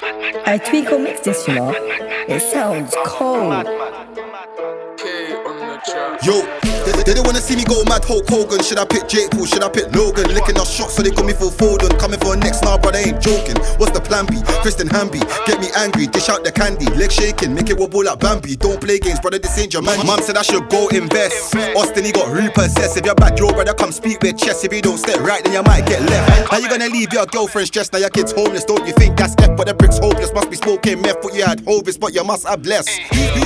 I Tweako mixed this, you know. It sounds cold. Yo, they, don't wanna see me go mad Hulk Hogan. Should I pick Jake Paul? Should I pick Logan? Licking our shots so they call me for Foden. Coming for a next now, brother ain't joking. What's the plan B? Kristen Hamby, get me angry, dish out the candy, leg shaking, make it wobble like Bambi. Don't play games, brother, this ain't your man. Mum said I should go invest. Austin, he got repossessed. If you're bad, your brother come speak with chess. If you don't step right, then you might get left. How you gonna leave your girlfriend stressed? Now your kid's homeless. Don't you think that's F? But the bricks hopeless. Must be smoking meth, but you had Hovis, but you must have blessed.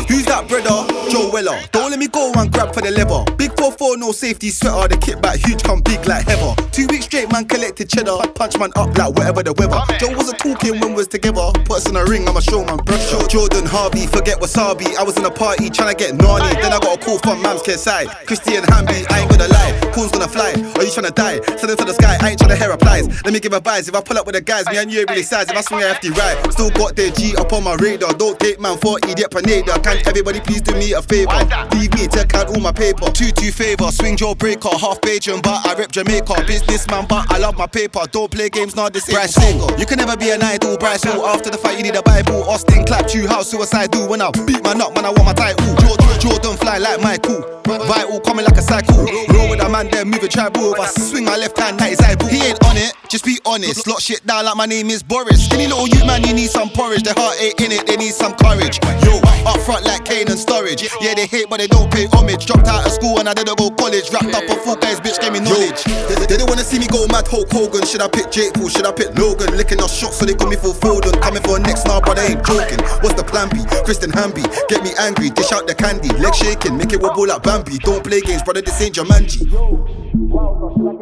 Who's that brother? Joe Weller. Don't let me go and grab for the lever. Big 4-4, no safety sweater. The kit back huge, come big like heather. Two weeks straight, man collected cheddar. Punch man up like whatever the weather. Joe wasn't talking when we was together. Put us in a ring, I'm a showman, bro. Jordan Harvey, forget wasabi. I was in a party trying to get Nani. Then I got a call from Mam's care side. Christian Hamby, I ain't gonna lie. Call's gonna fly. Are you trying to die? Send it to the sky, I ain't trying to hear replies. Let me give advice. If I pull up with the guys, me and you ain't really size. If I swing a hefty right, still got their G up on my radar. Don't take man for idiot panada. Can everybody please do me a favor? Leave me to out all my paper. Two two favor, swing Joe breaker, half Bajan, but I rep Jamaica. Businessman, but I love my paper. Don't play games, now this ain't Bryce Hall. You can never be an idol, Bryce Hall. After the fight, you need a Bible. Austin clap you, how suicide do when I beat my nut, man, I want my title. Jordan, Jordan fly like Michael. Vital coming like a cycle. Roll with a man there, moving tribal. If I swing my left hand, that is eyeball. He ain't on it, just be honest. Lock shit down like my name is Boris. Skinny little you man, you need some porridge. Their heart ain't in it, they need some courage. Yo, up front like Kane and Storage. Yeah, they hate, but they don't pay homage. Dropped out of school and I didn't go college. Wrapped up a full guys, bitch gave me knowledge. They, they don't wanna see me go mad Hulk Hogan. Should I pick Jake Paul? Should I pick Logan? Licking our shots so they call me for Foden. Coming for a next now, but I ain't joking. What's the plan B? Kristen Hamby, get me angry, dish out the candy, leg shaking, make it wobble like Bambi. Don't play games, brother, this ain't Jumanji. Yo.